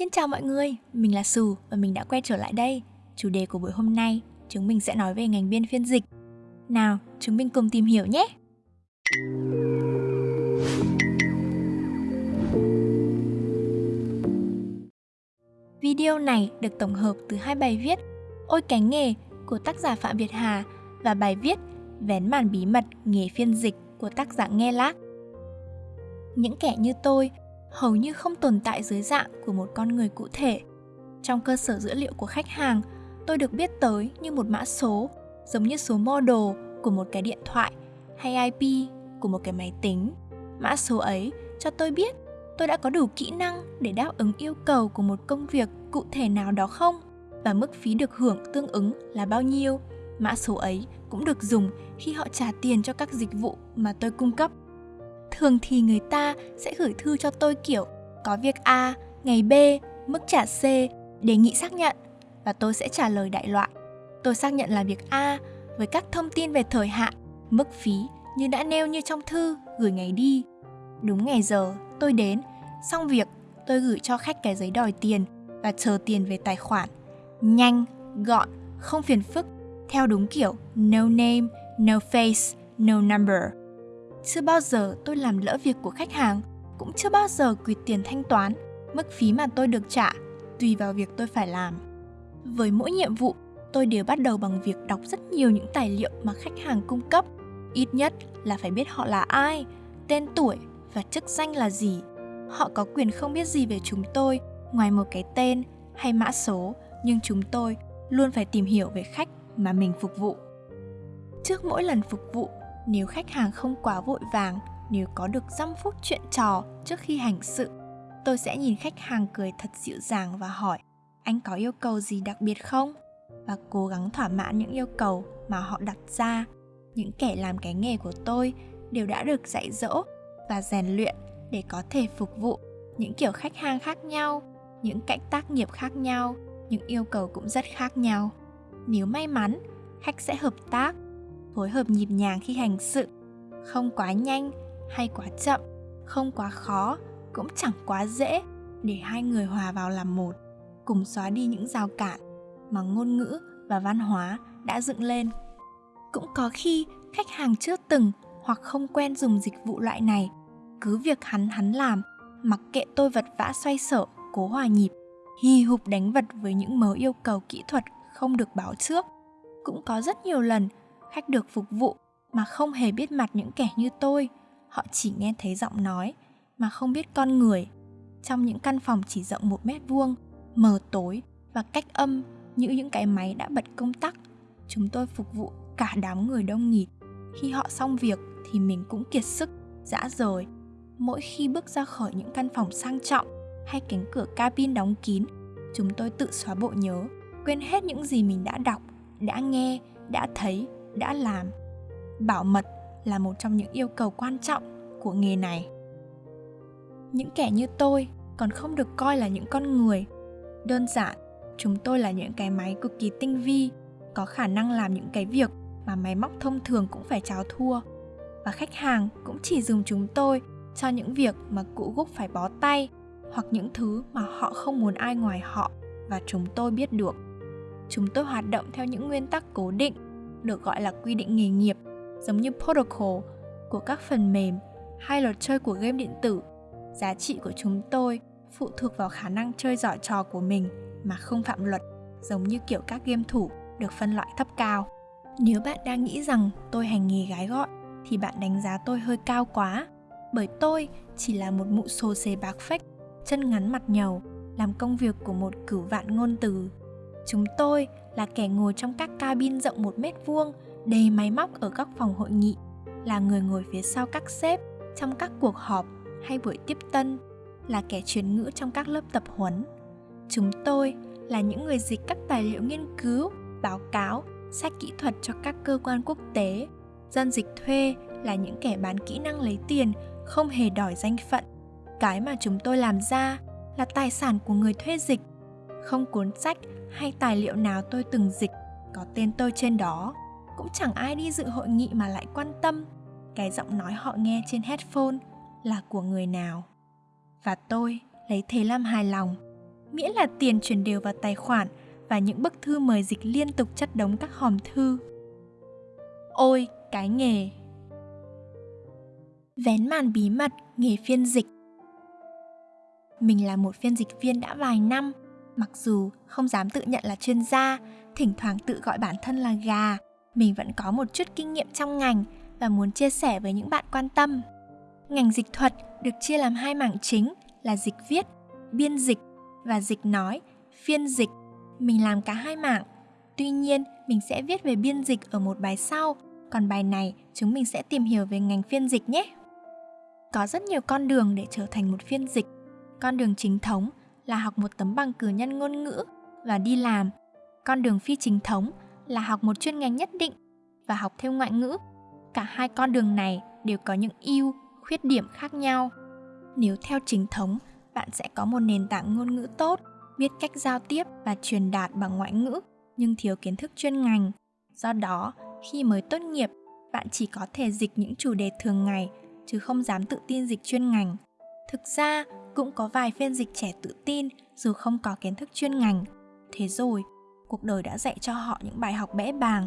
Xin chào mọi người, mình là Sù và mình đã quay trở lại đây. Chủ đề của buổi hôm nay, chúng mình sẽ nói về ngành biên phiên dịch. Nào, chúng mình cùng tìm hiểu nhé! Video này được tổng hợp từ hai bài viết Ôi cánh nghề của tác giả Phạm Việt Hà và bài viết Vén màn bí mật nghề phiên dịch của tác giả Nghe Lác. Những kẻ như tôi hầu như không tồn tại dưới dạng của một con người cụ thể. Trong cơ sở dữ liệu của khách hàng, tôi được biết tới như một mã số, giống như số model của một cái điện thoại hay IP của một cái máy tính. Mã số ấy cho tôi biết tôi đã có đủ kỹ năng để đáp ứng yêu cầu của một công việc cụ thể nào đó không và mức phí được hưởng tương ứng là bao nhiêu. Mã số ấy cũng được dùng khi họ trả tiền cho các dịch vụ mà tôi cung cấp. Thường thì người ta sẽ gửi thư cho tôi kiểu có việc A, ngày B, mức trả C, đề nghị xác nhận và tôi sẽ trả lời đại loại. Tôi xác nhận là việc A với các thông tin về thời hạn, mức phí như đã nêu như trong thư gửi ngày đi. Đúng ngày giờ, tôi đến, xong việc, tôi gửi cho khách cái giấy đòi tiền và chờ tiền về tài khoản. Nhanh, gọn, không phiền phức, theo đúng kiểu no name, no face, no number. Chưa bao giờ tôi làm lỡ việc của khách hàng, cũng chưa bao giờ quỵt tiền thanh toán, mức phí mà tôi được trả tùy vào việc tôi phải làm. Với mỗi nhiệm vụ, tôi đều bắt đầu bằng việc đọc rất nhiều những tài liệu mà khách hàng cung cấp. Ít nhất là phải biết họ là ai, tên tuổi và chức danh là gì. Họ có quyền không biết gì về chúng tôi ngoài một cái tên hay mã số, nhưng chúng tôi luôn phải tìm hiểu về khách mà mình phục vụ. Trước mỗi lần phục vụ, nếu khách hàng không quá vội vàng, nếu có được 5 phút chuyện trò trước khi hành sự, tôi sẽ nhìn khách hàng cười thật dịu dàng và hỏi anh có yêu cầu gì đặc biệt không? Và cố gắng thỏa mãn những yêu cầu mà họ đặt ra. Những kẻ làm cái nghề của tôi đều đã được dạy dỗ và rèn luyện để có thể phục vụ những kiểu khách hàng khác nhau, những cạnh tác nghiệp khác nhau, những yêu cầu cũng rất khác nhau. Nếu may mắn, khách sẽ hợp tác phối hợp nhịp nhàng khi hành sự. Không quá nhanh hay quá chậm, không quá khó, cũng chẳng quá dễ để hai người hòa vào làm một, cùng xóa đi những rào cản mà ngôn ngữ và văn hóa đã dựng lên. Cũng có khi khách hàng chưa từng hoặc không quen dùng dịch vụ loại này, cứ việc hắn hắn làm, mặc kệ tôi vật vã xoay sở, cố hòa nhịp, hì hục đánh vật với những mớ yêu cầu kỹ thuật không được báo trước. Cũng có rất nhiều lần khách được phục vụ mà không hề biết mặt những kẻ như tôi. Họ chỉ nghe thấy giọng nói mà không biết con người. Trong những căn phòng chỉ rộng một mét vuông, mờ tối và cách âm như những cái máy đã bật công tắc, chúng tôi phục vụ cả đám người đông nghịt. Khi họ xong việc thì mình cũng kiệt sức, dã rời. Mỗi khi bước ra khỏi những căn phòng sang trọng hay cánh cửa cabin đóng kín, chúng tôi tự xóa bộ nhớ, quên hết những gì mình đã đọc, đã nghe, đã thấy đã làm. Bảo mật là một trong những yêu cầu quan trọng của nghề này. Những kẻ như tôi còn không được coi là những con người. Đơn giản, chúng tôi là những cái máy cực kỳ tinh vi, có khả năng làm những cái việc mà máy móc thông thường cũng phải cháo thua. Và khách hàng cũng chỉ dùng chúng tôi cho những việc mà cụ gúc phải bó tay hoặc những thứ mà họ không muốn ai ngoài họ và chúng tôi biết được. Chúng tôi hoạt động theo những nguyên tắc cố định được gọi là quy định nghề nghiệp, giống như protocol của các phần mềm hay luật chơi của game điện tử. Giá trị của chúng tôi phụ thuộc vào khả năng chơi giỏi trò của mình mà không phạm luật, giống như kiểu các game thủ được phân loại thấp cao. Nếu bạn đang nghĩ rằng tôi hành nghề gái gọi thì bạn đánh giá tôi hơi cao quá, bởi tôi chỉ là một mụ xồ xề bạc phách, chân ngắn mặt nhầu, làm công việc của một cửu vạn ngôn từ. Chúng tôi là kẻ ngồi trong các cabin rộng một mét vuông, đầy máy móc ở các phòng hội nghị, là người ngồi phía sau các sếp trong các cuộc họp hay buổi tiếp tân, là kẻ truyền ngữ trong các lớp tập huấn. Chúng tôi là những người dịch các tài liệu nghiên cứu, báo cáo, sách kỹ thuật cho các cơ quan quốc tế. Dân dịch thuê là những kẻ bán kỹ năng lấy tiền, không hề đòi danh phận. Cái mà chúng tôi làm ra là tài sản của người thuê dịch. Không cuốn sách hay tài liệu nào tôi từng dịch có tên tôi trên đó cũng chẳng ai đi dự hội nghị mà lại quan tâm cái giọng nói họ nghe trên headphone là của người nào và tôi lấy thế làm hài lòng miễn là tiền chuyển đều vào tài khoản và những bức thư mời dịch liên tục chất đống các hòm thư. Ôi, cái nghề! Vén màn bí mật nghề phiên dịch Mình là một phiên dịch viên đã vài năm, mặc dù không dám tự nhận là chuyên gia, thỉnh thoảng tự gọi bản thân là gà, mình vẫn có một chút kinh nghiệm trong ngành và muốn chia sẻ với những bạn quan tâm. Ngành dịch thuật được chia làm hai mảng chính là dịch viết, biên dịch và dịch nói, phiên dịch. Mình làm cả hai mảng. Tuy nhiên, mình sẽ viết về biên dịch ở một bài sau, còn bài này chúng mình sẽ tìm hiểu về ngành phiên dịch nhé. Có rất nhiều con đường để trở thành một phiên dịch. Con đường chính thống là học một tấm bằng cử nhân ngôn ngữ và đi làm. Con đường phi chính thống là học một chuyên ngành nhất định và học thêm ngoại ngữ. Cả hai con đường này đều có những ưu, khuyết điểm khác nhau. Nếu theo chính thống, bạn sẽ có một nền tảng ngôn ngữ tốt, biết cách giao tiếp và truyền đạt bằng ngoại ngữ, nhưng thiếu kiến thức chuyên ngành. Do đó, khi mới tốt nghiệp, bạn chỉ có thể dịch những chủ đề thường ngày chứ không dám tự tin dịch chuyên ngành. Thực ra, cũng có vài phiên dịch trẻ tự tin dù không có kiến thức chuyên ngành. Thế rồi, cuộc đời đã dạy cho họ những bài học bẽ bàng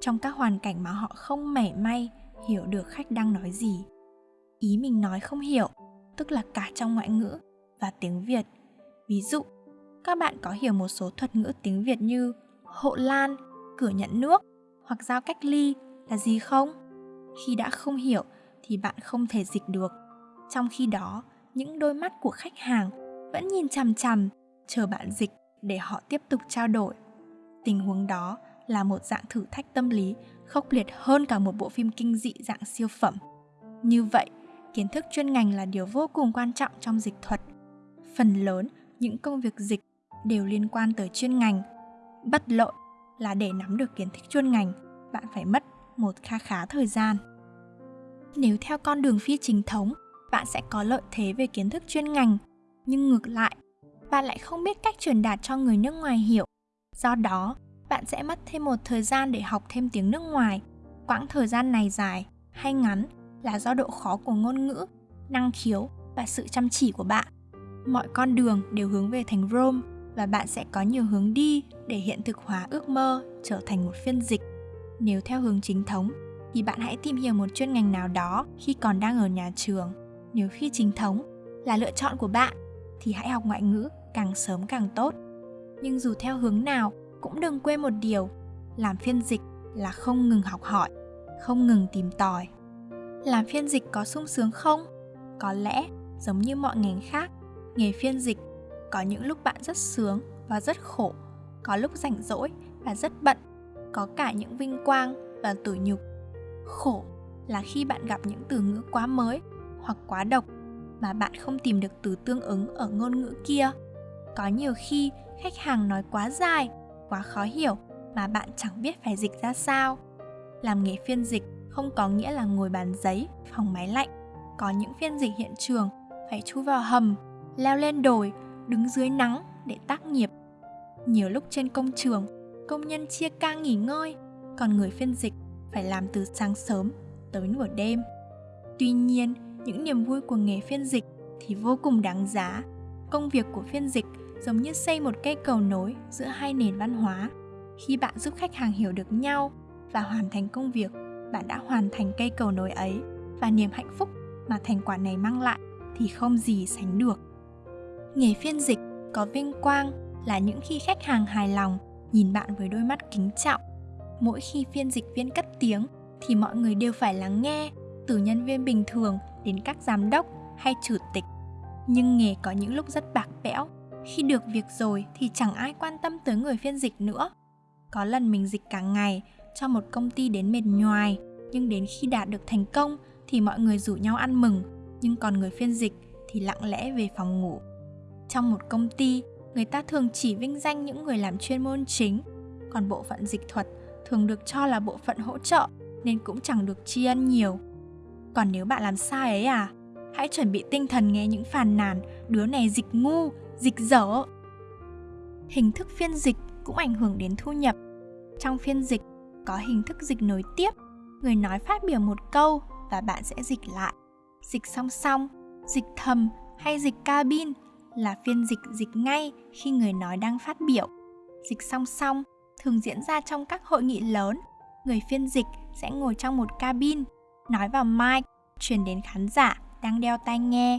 trong các hoàn cảnh mà họ không mảy may hiểu được khách đang nói gì. Ý mình nói không hiểu, tức là cả trong ngoại ngữ và tiếng Việt. Ví dụ, các bạn có hiểu một số thuật ngữ tiếng Việt như hộ lan, cửa nhận nước hoặc giao cách ly là gì không? Khi đã không hiểu thì bạn không thể dịch được. Trong khi đó, những đôi mắt của khách hàng vẫn nhìn chằm chằm, chờ bạn dịch để họ tiếp tục trao đổi. Tình huống đó là một dạng thử thách tâm lý khốc liệt hơn cả một bộ phim kinh dị dạng siêu phẩm. Như vậy, kiến thức chuyên ngành là điều vô cùng quan trọng trong dịch thuật. Phần lớn những công việc dịch đều liên quan tới chuyên ngành. Bất lội là để nắm được kiến thức chuyên ngành, bạn phải mất một kha khá thời gian. Nếu theo con đường phi chính thống, bạn sẽ có lợi thế về kiến thức chuyên ngành, nhưng ngược lại, bạn lại không biết cách truyền đạt cho người nước ngoài hiểu. Do đó, bạn sẽ mất thêm một thời gian để học thêm tiếng nước ngoài. Quãng thời gian này dài hay ngắn là do độ khó của ngôn ngữ, năng khiếu và sự chăm chỉ của bạn. Mọi con đường đều hướng về thành Rome và bạn sẽ có nhiều hướng đi để hiện thực hóa ước mơ trở thành một phiên dịch. Nếu theo hướng chính thống thì bạn hãy tìm hiểu một chuyên ngành nào đó khi còn đang ở nhà trường. Nếu phi chính thống là lựa chọn của bạn thì hãy học ngoại ngữ càng sớm càng tốt. Nhưng dù theo hướng nào cũng đừng quên một điều, làm phiên dịch là không ngừng học hỏi, không ngừng tìm tòi. Làm phiên dịch có sung sướng không? Có lẽ giống như mọi ngành khác, nghề phiên dịch có những lúc bạn rất sướng và rất khổ, có lúc rảnh rỗi và rất bận, có cả những vinh quang và tủi nhục. Khổ là khi bạn gặp những từ ngữ quá mới hoặc quá độc mà bạn không tìm được từ tương ứng ở ngôn ngữ kia. Có nhiều khi khách hàng nói quá dài, quá khó hiểu mà bạn chẳng biết phải dịch ra sao. Làm nghề phiên dịch không có nghĩa là ngồi bàn giấy, phòng máy lạnh. Có những phiên dịch hiện trường phải chui vào hầm, leo lên đồi, đứng dưới nắng để tác nghiệp. Nhiều lúc trên công trường, công nhân chia ca nghỉ ngơi, còn người phiên dịch phải làm từ sáng sớm tới nửa đêm. Tuy nhiên, những niềm vui của nghề phiên dịch thì vô cùng đáng giá. Công việc của phiên dịch giống như xây một cây cầu nối giữa hai nền văn hóa. Khi bạn giúp khách hàng hiểu được nhau và hoàn thành công việc, bạn đã hoàn thành cây cầu nối ấy và niềm hạnh phúc mà thành quả này mang lại thì không gì sánh được. Nghề phiên dịch có vinh quang là những khi khách hàng hài lòng nhìn bạn với đôi mắt kính trọng. Mỗi khi phiên dịch viên cất tiếng thì mọi người đều phải lắng nghe, từ nhân viên bình thường đến các giám đốc hay chủ tịch. Nhưng nghề có những lúc rất bạc bẽo, khi được việc rồi thì chẳng ai quan tâm tới người phiên dịch nữa. Có lần mình dịch cả ngày cho một công ty đến mệt nhoài, nhưng đến khi đạt được thành công thì mọi người rủ nhau ăn mừng, nhưng còn người phiên dịch thì lặng lẽ về phòng ngủ. Trong một công ty, người ta thường chỉ vinh danh những người làm chuyên môn chính, còn bộ phận dịch thuật thường được cho là bộ phận hỗ trợ nên cũng chẳng được tri ân nhiều. Còn nếu bạn làm sai ấy à, hãy chuẩn bị tinh thần nghe những phàn nàn đứa này dịch ngu, dịch dở. Hình thức phiên dịch cũng ảnh hưởng đến thu nhập. Trong phiên dịch có hình thức dịch nối tiếp, người nói phát biểu một câu và bạn sẽ dịch lại. Dịch song song, dịch thầm hay dịch cabin là phiên dịch dịch ngay khi người nói đang phát biểu. Dịch song song thường diễn ra trong các hội nghị lớn. Người phiên dịch sẽ ngồi trong một cabin, nói vào mic, truyền đến khán giả đang đeo tai nghe.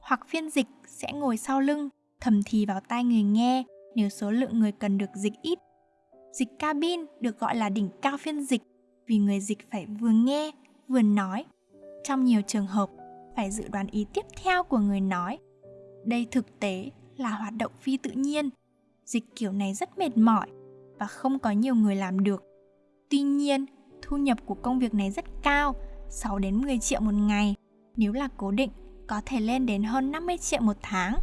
Hoặc phiên dịch sẽ ngồi sau lưng, thầm thì vào tai người nghe nếu số lượng người cần được dịch ít. Dịch cabin được gọi là đỉnh cao phiên dịch vì người dịch phải vừa nghe vừa nói. Trong nhiều trường hợp, phải dự đoán ý tiếp theo của người nói. Đây thực tế là hoạt động phi tự nhiên. Dịch kiểu này rất mệt mỏi và không có nhiều người làm được. Tuy nhiên, thu nhập của công việc này rất cao, 6 đến 10 triệu một ngày. Nếu là cố định, có thể lên đến hơn 50 triệu một tháng.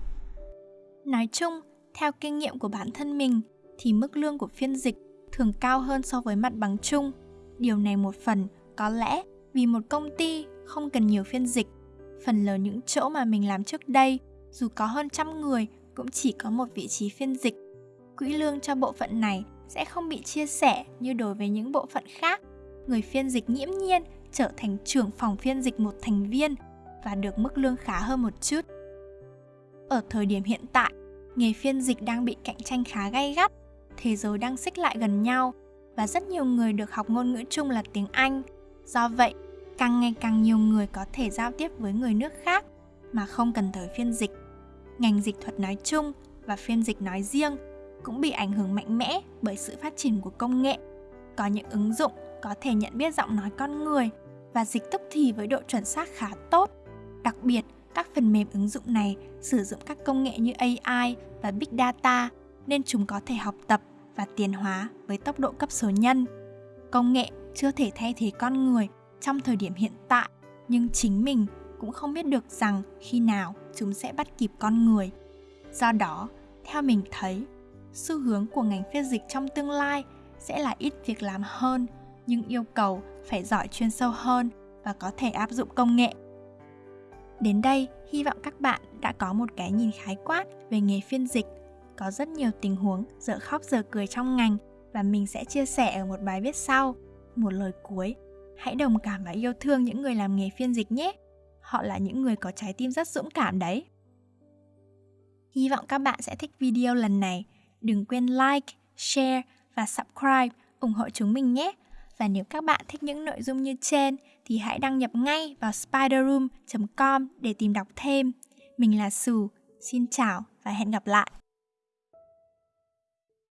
Nói chung, theo kinh nghiệm của bản thân mình thì mức lương của phiên dịch thường cao hơn so với mặt bằng chung. Điều này một phần có lẽ vì một công ty không cần nhiều phiên dịch. Phần lớn những chỗ mà mình làm trước đây, dù có hơn trăm người cũng chỉ có một vị trí phiên dịch. Quỹ lương cho bộ phận này sẽ không bị chia sẻ như đối với những bộ phận khác. Người phiên dịch nghiễm nhiên trở thành trưởng phòng phiên dịch một thành viên và được mức lương khá hơn một chút. Ở thời điểm hiện tại, nghề phiên dịch đang bị cạnh tranh khá gay gắt, thế giới đang xích lại gần nhau và rất nhiều người được học ngôn ngữ chung là tiếng Anh. Do vậy, càng ngày càng nhiều người có thể giao tiếp với người nước khác mà không cần tới phiên dịch. Ngành dịch thuật nói chung và phiên dịch nói riêng cũng bị ảnh hưởng mạnh mẽ bởi sự phát triển của công nghệ. Có những ứng dụng có thể nhận biết giọng nói con người và dịch tức thì với độ chuẩn xác khá tốt. Đặc biệt, các phần mềm ứng dụng này sử dụng các công nghệ như AI và Big Data nên chúng có thể học tập và tiến hóa với tốc độ cấp số nhân. Công nghệ chưa thể thay thế con người trong thời điểm hiện tại, nhưng chính mình cũng không biết được rằng khi nào chúng sẽ bắt kịp con người. Do đó, theo mình thấy, xu hướng của ngành phiên dịch trong tương lai sẽ là ít việc làm hơn, nhưng yêu cầu phải giỏi chuyên sâu hơn và có thể áp dụng công nghệ. Đến đây, hy vọng các bạn đã có một cái nhìn khái quát về nghề phiên dịch. Có rất nhiều tình huống dở khóc dở cười trong ngành và mình sẽ chia sẻ ở một bài viết sau. Một lời cuối, hãy đồng cảm và yêu thương những người làm nghề phiên dịch nhé. Họ là những người có trái tim rất dũng cảm đấy. Hy vọng các bạn sẽ thích video lần này. Đừng quên like, share và subscribe ủng hộ chúng mình nhé. Và nếu các bạn thích những nội dung như trên thì hãy đăng nhập ngay vào spiderroom.com để tìm đọc thêm. Mình là Sù, xin chào và hẹn gặp lại.